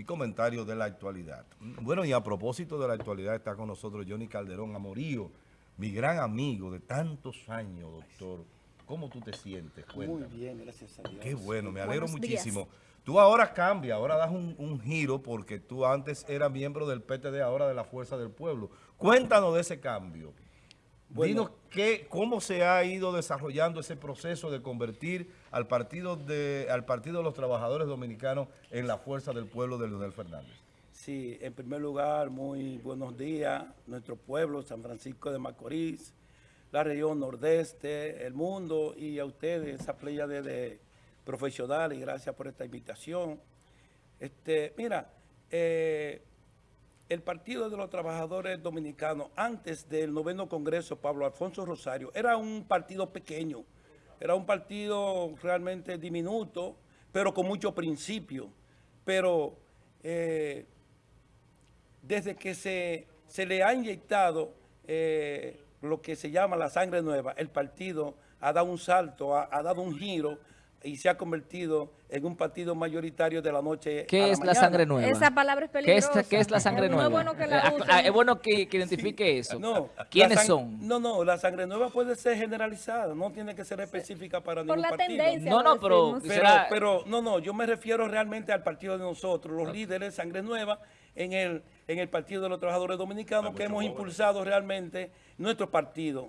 y comentarios de la actualidad. Bueno, y a propósito de la actualidad está con nosotros Johnny Calderón Amorío, mi gran amigo de tantos años, doctor. ¿Cómo tú te sientes? Muy bien, gracias a Dios. Qué bueno, me alegro muchísimo. Tú ahora cambias, ahora das un, giro porque tú antes eras miembro del PTD, ahora de la Fuerza del Pueblo. Cuéntanos de ese cambio. Bueno, Dinos cómo se ha ido desarrollando ese proceso de convertir al partido de al partido de los Trabajadores Dominicanos en la Fuerza del Pueblo de Leonel Fernández. Sí, en primer lugar, muy buenos días, nuestro pueblo, San Francisco de Macorís, la región nordeste, el mundo y a ustedes, esa playa de profesional y gracias por esta invitación. Este, mira, eh, el Partido de los Trabajadores Dominicanos, antes del noveno Congreso, Pablo Alfonso Rosario, era un partido pequeño, era un partido realmente diminuto, pero con mucho principio. Pero eh, desde que se, se, le ha inyectado eh, lo que se llama la sangre nueva, el partido ha dado un salto, ha dado un giro, y se ha convertido en un partido mayoritario de la noche ¿Qué es la, sangre nueva? Esa palabra es peligrosa. ¿Qué es, la sangre nueva? Es bueno que, la eh, ah, es bueno que, identifique eso. No, ¿Quiénes son? No, no, la sangre nueva puede ser generalizada, no tiene que ser específica para ningún Por la partido. Tendencia, no, no, pero, pero, no, no, yo me refiero realmente al partido de nosotros, los líderes sangre nueva en el, en el Partido de los Trabajadores Dominicanos que hemos impulsado realmente nuestro partido.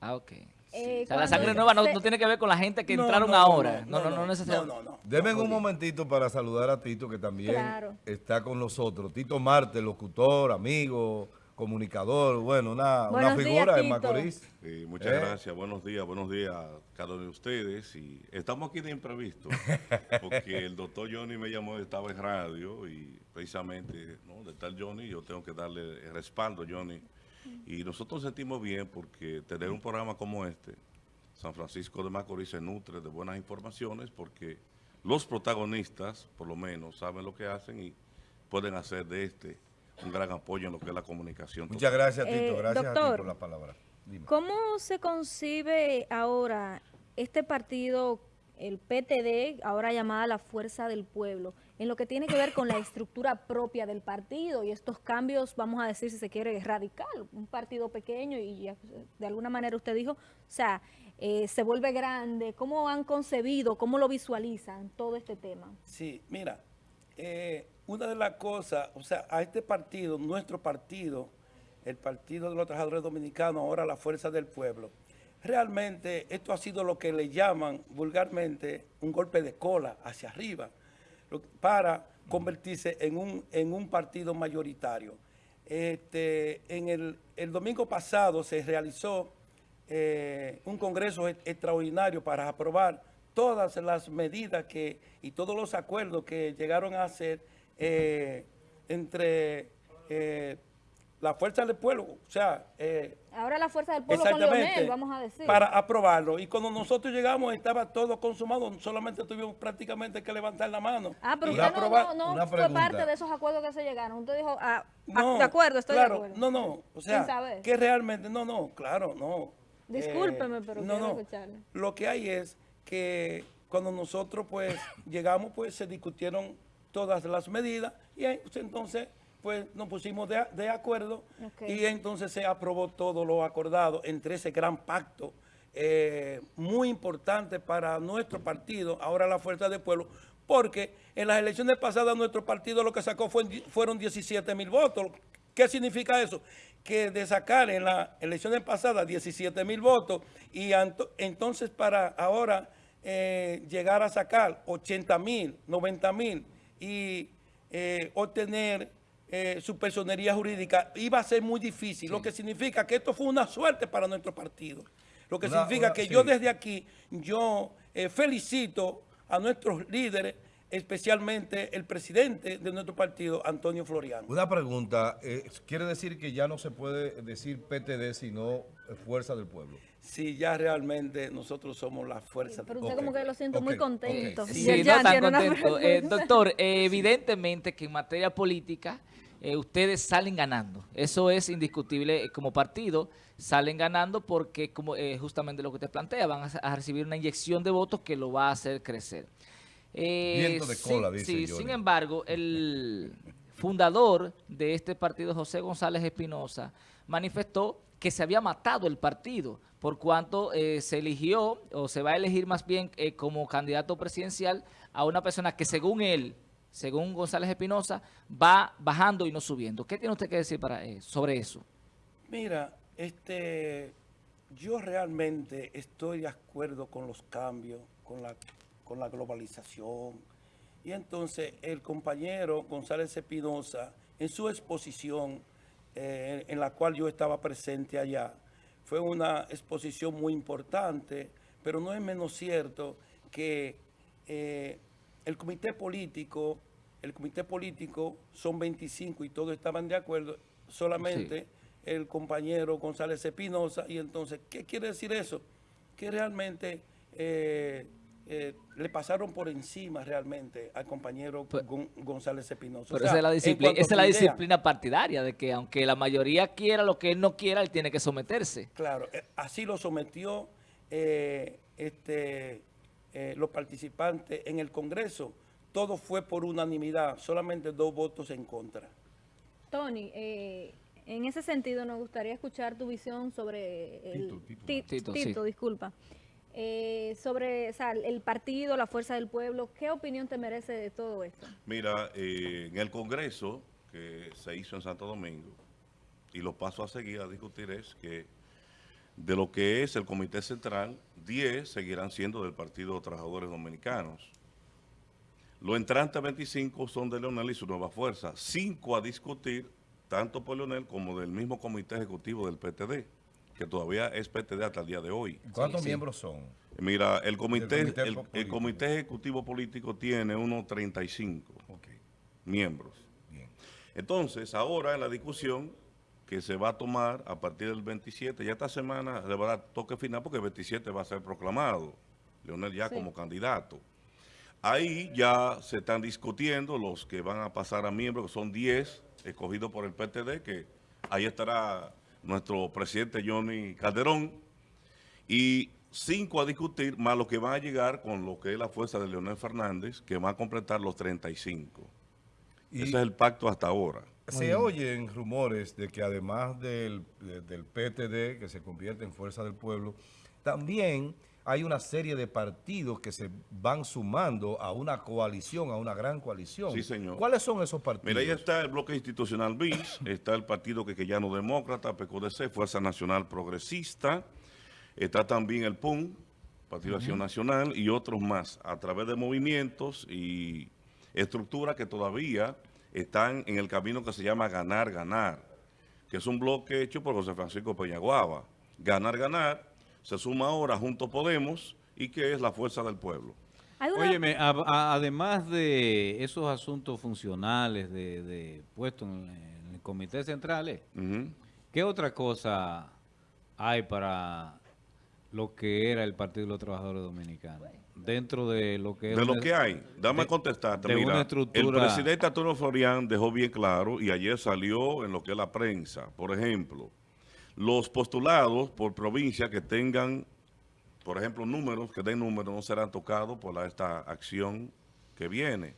Ah, ok. Eh, la sangre nueva no, tiene que ver con la gente que entraron ahora. No, no, no, necesariamente. Deme un momentito para saludar a Tito, que también está con nosotros. Tito Marte, locutor, amigo, comunicador, bueno, una, una figura de Macorís. muchas ¿Eh? gracias, buenos días, buenos días a cada uno de ustedes. y Estamos aquí de imprevisto, porque el doctor Johnny me llamó, estaba en radio y precisamente, ¿no? de tal Johnny, yo tengo que darle el respaldo, Johnny, y nosotros sentimos bien porque tener un programa como este, San Francisco de Macorís se nutre de buenas informaciones porque los protagonistas, por lo menos, saben lo que hacen y pueden hacer de este un gran apoyo en lo que es la comunicación. Muchas gracias, Tito. Eh, gracias a ti por la palabra. ¿Cómo se concibe ahora este partido, el PTD, ahora llamada la Fuerza del Pueblo, en lo que tiene que ver con la estructura propia del partido. Y estos cambios, vamos a decir si se quiere, radical, un partido pequeño y de alguna manera usted dijo, o sea, eh, se vuelve grande, ¿cómo han concebido, cómo lo visualizan todo este tema? Sí, mira, eh, una de las cosas, o sea, a este partido, nuestro partido, el Partido de los Trabajadores Dominicanos, ahora la Fuerza del Pueblo, realmente esto ha sido lo que le llaman vulgarmente un golpe de cola hacia arriba, para convertirse en un, en un partido mayoritario. Este, en el, el, domingo pasado se realizó eh, un congreso extraordinario para aprobar todas las medidas que y todos los acuerdos que llegaron a hacer eh, entre eh, la fuerza del pueblo, o sea... Eh, Ahora la fuerza del pueblo con Leonel, vamos a decir. Para aprobarlo. Y cuando nosotros llegamos estaba todo consumado, solamente tuvimos prácticamente que levantar la mano. Ah, pero usted no, no, fue parte de esos acuerdos que se llegaron. Usted dijo, ah, ah de acuerdo, estoy de acuerdo. No, no, o sea, que realmente, no, no, claro, no. Discúlpeme, pero no, no. Lo que hay es que cuando nosotros pues llegamos, pues se discutieron todas las medidas y entonces pues nos pusimos de, acuerdo y entonces se aprobó todo lo acordado entre ese gran pacto eh, muy importante para nuestro partido, ahora la Fuerza del Pueblo, porque en las elecciones pasadas nuestro partido lo que sacó fueron 17 mil votos. ¿Qué significa eso? Que de sacar en las elecciones pasadas 17 mil votos y entonces para ahora eh, llegar a sacar 80 mil, 90 mil y eh, obtener eh, su personería jurídica iba a ser muy difícil, lo que significa que esto fue una suerte para nuestro partido. Lo que significa que yo desde aquí, yo eh, felicito a nuestros líderes, especialmente el presidente de nuestro partido, Antonio Floriano. Una pregunta, eh, ¿quiere decir que ya no se puede decir PTD sino Fuerza del Pueblo? Sí, ya realmente nosotros somos la fuerza Pero usted como que lo siento muy contento. Sí, no tan contento. doctor, evidentemente que en materia política eh, ustedes salen ganando. Eso es indiscutible eh, como partido. Salen ganando porque, como eh, justamente lo que te plantea, van a, recibir una inyección de votos que lo va a hacer crecer. Eh, Viento de cola, sí, dice sí, sin embargo, el fundador de este partido, José González Espinosa, manifestó que se había matado el partido, por cuanto eh, se eligió, o se va a elegir más bien eh, como candidato presidencial a una persona que según él, según González Espinosa, va bajando y no subiendo. ¿Qué tiene usted que decir para, eh, sobre eso? Mira, este, yo realmente estoy de acuerdo con los cambios, con la, con la globalización. Y entonces el compañero González Espinosa, en su exposición, eh, en la cual yo estaba presente allá, fue una exposición muy importante, pero no es menos cierto que eh, el comité político, el comité político son 25 y todos estaban de acuerdo, solamente el compañero González Espinosa. Y entonces, ¿qué quiere decir eso? Que realmente eh, eh, le pasaron por encima realmente al compañero Pero- Gon- González Espinosa. Pero O sea, esa es la disciplina, cuanto a esa es la su idea, disciplina partidaria, de que aunque la mayoría quiera lo que él no quiera, él tiene que someterse. Claro, eh, así lo sometió eh, este, eh, los participantes en el Congreso. Todo fue por unanimidad, solamente dos votos en contra. Tony, eh, en ese sentido nos gustaría escuchar tu visión sobre el Tito, Tito. Ti- Tito, Tito, sí. disculpa. Eh, sobre o sea, el partido, la fuerza del pueblo, ¿qué opinión te merece de todo esto? Mira, eh, en el Congreso que se hizo en Santo Domingo, y los pasos a seguir a discutir es que de lo que es el Comité Central, 10 seguirán siendo del Partido de Trabajadores Dominicanos. Los entrantes 25 son de Leonel y su nueva fuerza. Cinco a discutir, tanto por Leonel como del mismo Comité Ejecutivo del PTD, que todavía es PTD hasta el día de hoy. ¿Cuántos sí. miembros son? Mira, el comité, comité el, comité ejecutivo político tiene unos 35 Ok, miembros. bien. Entonces, ahora en la discusión que se va a tomar a partir del 27, ya esta semana le va a dar toque final porque el 27 va a ser proclamado, Leonel ya Sí. como candidato. Ahí ya se están discutiendo los que van a pasar a miembros, que son 10 escogidos por el PTD, que ahí estará nuestro presidente Johnny Calderón, y cinco a discutir, más los que van a llegar con lo que es la fuerza de Leonel Fernández, que va a completar los 35. Y Ese es el pacto hasta ahora. Se oyen rumores de que además del, de- del PTD, que se convierte en Fuerza del Pueblo, también hay una serie de partidos que se van sumando a una coalición, a una gran coalición. Sí, señor. ¿Cuáles son esos partidos? Mira, ahí está el bloque institucional BIS, está el Partido Quequeyano Demócrata, PQDC, Fuerza Nacional Progresista, está también el PUN, Partido de Acción Nacional, y otros más, a través de movimientos y estructuras que todavía están en el camino que se llama Ganar, Ganar, que es un bloque hecho por José Francisco Peñaguaba. Ganar, Ganar, se suma ahora Juntos Podemos, y que es la fuerza del pueblo. Óyeme, a- a- además de esos asuntos funcionales de, de puestos en, en el comité central, eh. ¿qué otra cosa hay para lo que era el Partido de los Trabajadores Dominicanos? Dentro de lo que es De lo una- que hay, dame de- contestarte. de Mira, una el estructura- presidente Antonio Florian dejó bien claro y ayer salió en lo que es la prensa. Por ejemplo, los postulados por provincia que tengan, por ejemplo, números, que den números, no serán tocados por la- esta acción que viene.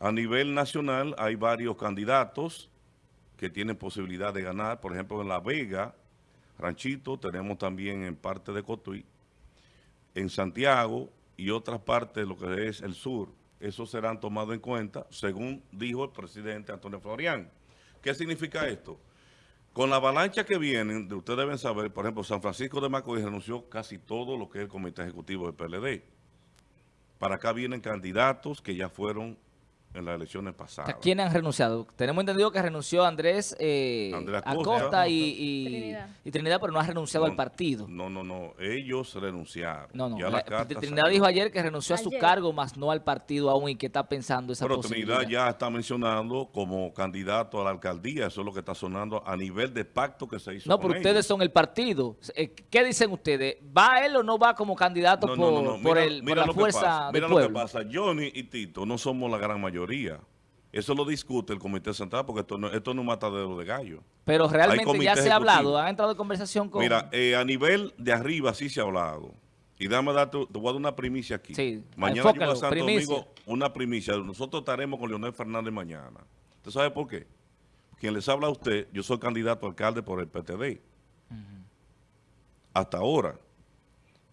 A nivel nacional hay varios candidatos que tienen posibilidad de ganar. Por ejemplo, en La Vega, Ranchito, tenemos también en parte de Cotuí, en Santiago y otras partes de lo que es el sur. Esos serán tomados en cuenta, según dijo el presidente Antonio Florian. ¿Qué significa esto? Con la avalancha que vienen, de- ustedes deben saber, por ejemplo, San Francisco de Macorís renunció casi todo lo que es el comité ejecutivo del PLD. Para acá vienen candidatos que ya fueron en las elecciones ¿A pasadas. quién han renunciado? Tenemos entendido que renunció Andrés, eh, Andrés Acosta, Acosta. y, y- Trinidad. y Trinidad, pero no ha renunciado No, al partido. No, no, no. Ellos renunciaron. No, no. Ya la- la carta Trinidad salió. dijo ayer que renunció a su cargo, más no al partido aún, y que está pensando esa Pero posibilidad. Trinidad ya está mencionando como candidato a la alcaldía. Eso es lo que está sonando a nivel de pacto que se hizo No, con pero ustedes ellos. son el partido. Eh, ¿Qué dicen ustedes? ¿Va él o no va como candidato No, por, no, no, no. por, Mira- el, por la fuerza del Mira lo que pasa. Johnny y Tito no somos la gran mayoría. Eso lo discute el Comité Central porque esto no, esto no es un matadero de gallo. Pero realmente ya se ha hablado. ¿Han entrado en conversación con...? Mira, eh, a nivel de arriba sí se ha hablado. Y dame darte, te voy a dar una primicia aquí. Sí, mañana voy a enfócalo, Santo primicia. Domingo una primicia. Nosotros estaremos con Leonel Fernández mañana. ¿Usted sabe por qué? Quien les habla a usted, yo soy candidato a alcalde por el PTD. Hasta ahora.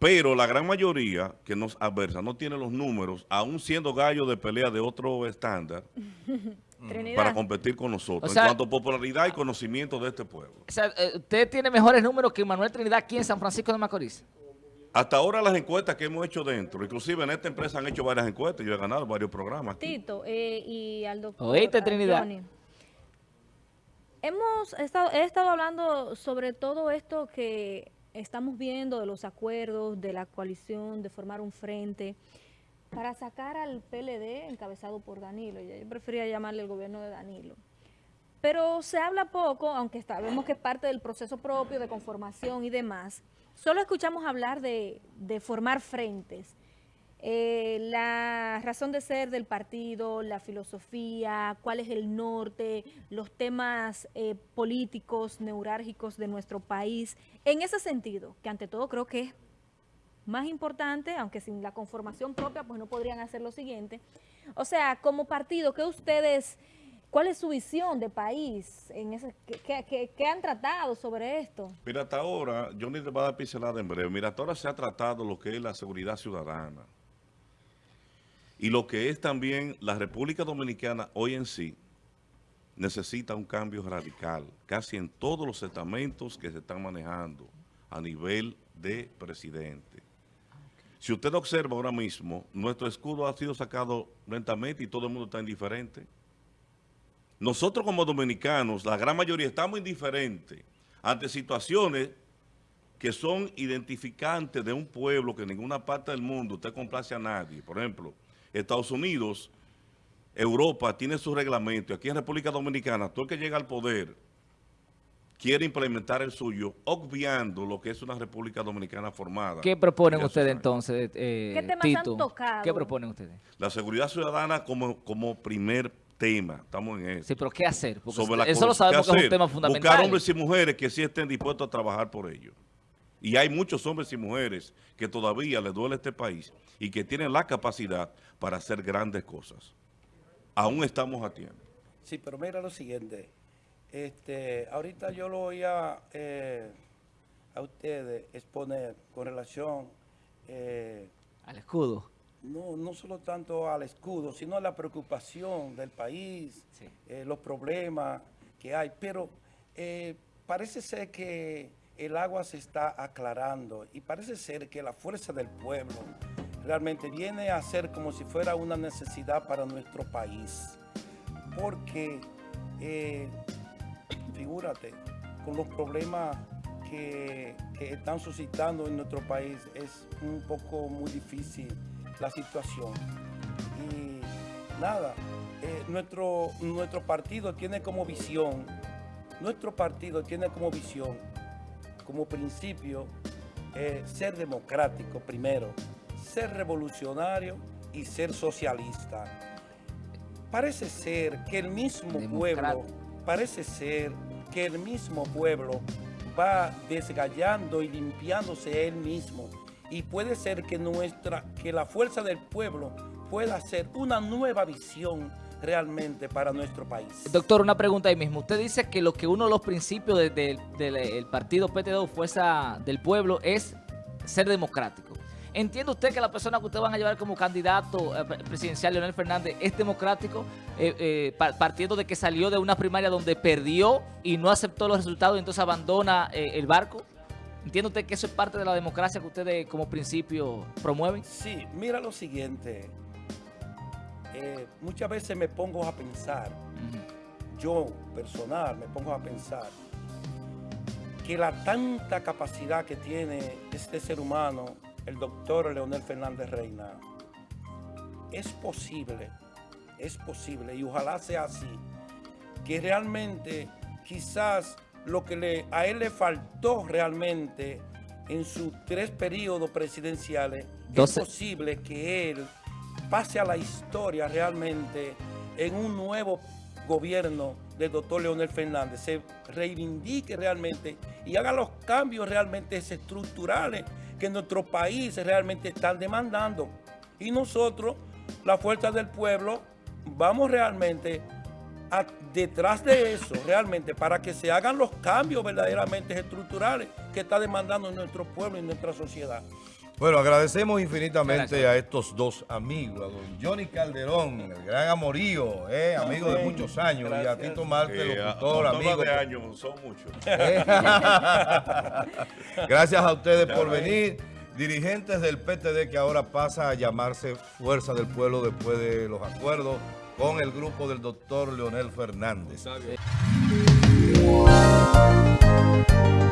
Pero la gran mayoría que nos adversa no tiene los números, aún siendo gallo de pelea de otro estándar, Trinidad. para competir con nosotros. O sea- en cuanto a popularidad y conocimiento de este pueblo. O sea, eh, usted tiene mejores números que Manuel Trinidad aquí en San Francisco de Macorís. Hasta ahora las encuestas que hemos hecho dentro, inclusive en esta empresa han hecho varias encuestas, yo he ganado varios programas. aquí. Tito eh, y al doctor Oíste, a Trinidad. Johnny. Hemos estado, he estado hablando sobre todo esto que estamos viendo de los acuerdos, de la coalición, de formar un frente para sacar al PLD encabezado por Danilo. Yo prefería llamarle el gobierno de Danilo. Pero se habla poco, aunque sabemos que es parte del proceso propio de conformación y demás. Solo escuchamos hablar de, de formar frentes. Eh, la razón de ser del partido, la filosofía, cuál es el norte, los temas eh, políticos, neurálgicos de nuestro país. En ese sentido, que ante todo creo que es más importante, aunque sin la conformación propia, pues no podrían hacer lo siguiente. O sea, como partido, ¿qué ustedes, cuál es su visión de país? En ese, ¿qué, han tratado sobre esto? Mira, hasta ahora, yo ni te voy a dar pincelada en breve. Mira, hasta ahora se ha tratado lo que es la seguridad ciudadana. Y lo que es también la República Dominicana hoy en sí necesita un cambio radical, casi en todos los estamentos que se están manejando a nivel de presidente. Si usted observa ahora mismo, nuestro escudo ha sido sacado lentamente y todo el mundo está indiferente. Nosotros como dominicanos, la gran mayoría, estamos indiferentes ante situaciones que son identificantes de un pueblo que en ninguna parte del mundo usted complace a nadie. Por ejemplo, Estados Unidos, Europa tiene su reglamento. y Aquí en República Dominicana, todo el que llega al poder quiere implementar el suyo, obviando lo que es una República Dominicana formada. ¿Qué proponen ustedes entonces, eh, ¿Qué temas Tito? han tocado? ¿Qué proponen ustedes? La seguridad ciudadana como, como primer tema. Estamos en eso. Sí, pero ¿qué hacer? Porque sobre la eso lo sabemos ¿Qué que es un tema fundamental. Buscar hombres y mujeres que sí estén dispuestos a trabajar por ello. Y hay muchos hombres y mujeres que todavía les duele este país y que tienen la capacidad para hacer grandes cosas. Aún estamos a tiempo. Sí, pero mira lo siguiente. Este, ahorita yo lo oía eh, a ustedes exponer con relación, eh, Al escudo. no, no solo tanto al escudo, sino a la preocupación del país, Sí. eh, los problemas que hay. Pero eh, parece ser que el agua se está aclarando y parece ser que la fuerza del pueblo realmente viene a ser como si fuera una necesidad para nuestro país. Porque, eh, figúrate, con los problemas que, están suscitando en nuestro país es un poco muy difícil la situación. Y nada, eh, nuestro, nuestro partido tiene como visión, nuestro partido tiene como visión, como principio, eh, ser democrático primero, ser revolucionario y ser socialista. Parece ser que el mismo pueblo, parece ser que el mismo pueblo va desgallando y limpiándose él mismo. Y puede ser que nuestra, que la fuerza del pueblo pueda ser una nueva visión realmente para nuestro país. Doctor, una pregunta ahí mismo. Usted dice que lo que uno de los principios de- de- del el partido PTD, Fuerza del Pueblo, es ser democrático. ¿Entiende usted que la persona que usted van a llevar como candidato eh, pre- presidencial, Leonel Fernández, es democrático? Eh, eh, pa- partiendo de que salió de una primaria donde perdió y no aceptó los resultados y entonces abandona el barco. ¿Entiende usted que eso es parte de la democracia que ustedes como principio promueven? Sí, mira lo siguiente. Eh, muchas veces me pongo a pensar, yo personal me pongo a pensar, que la tanta capacidad que tiene este ser humano, el doctor Leonel Fernández Reina, es posible, es posible, y ojalá sea así, que realmente quizás lo que le, a él le faltó realmente en sus tres periodos presidenciales, es posible que él pase a la historia realmente en un nuevo gobierno del doctor Leonel Fernández, se reivindique realmente y haga los cambios realmente estructurales que nuestro país realmente están demandando. Y nosotros, la fuerza del pueblo, vamos realmente detrás de eso, realmente, para que se hagan los cambios verdaderamente estructurales que está demandando nuestro pueblo y nuestra sociedad. Bueno, agradecemos infinitamente Gracias. a estos dos amigos, a don Johnny Calderón, el gran amorío, eh, amigo de muchos años, y a. Tito Marte, a- locutor, amigo. tomas de años son muchos. Eh. Gracias a ustedes por venir. Dirigentes del PTD que ahora pasa a llamarse Fuerza del Pueblo después de los acuerdos con el grupo del doctor Leonel Fernández.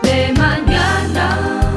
de mañana.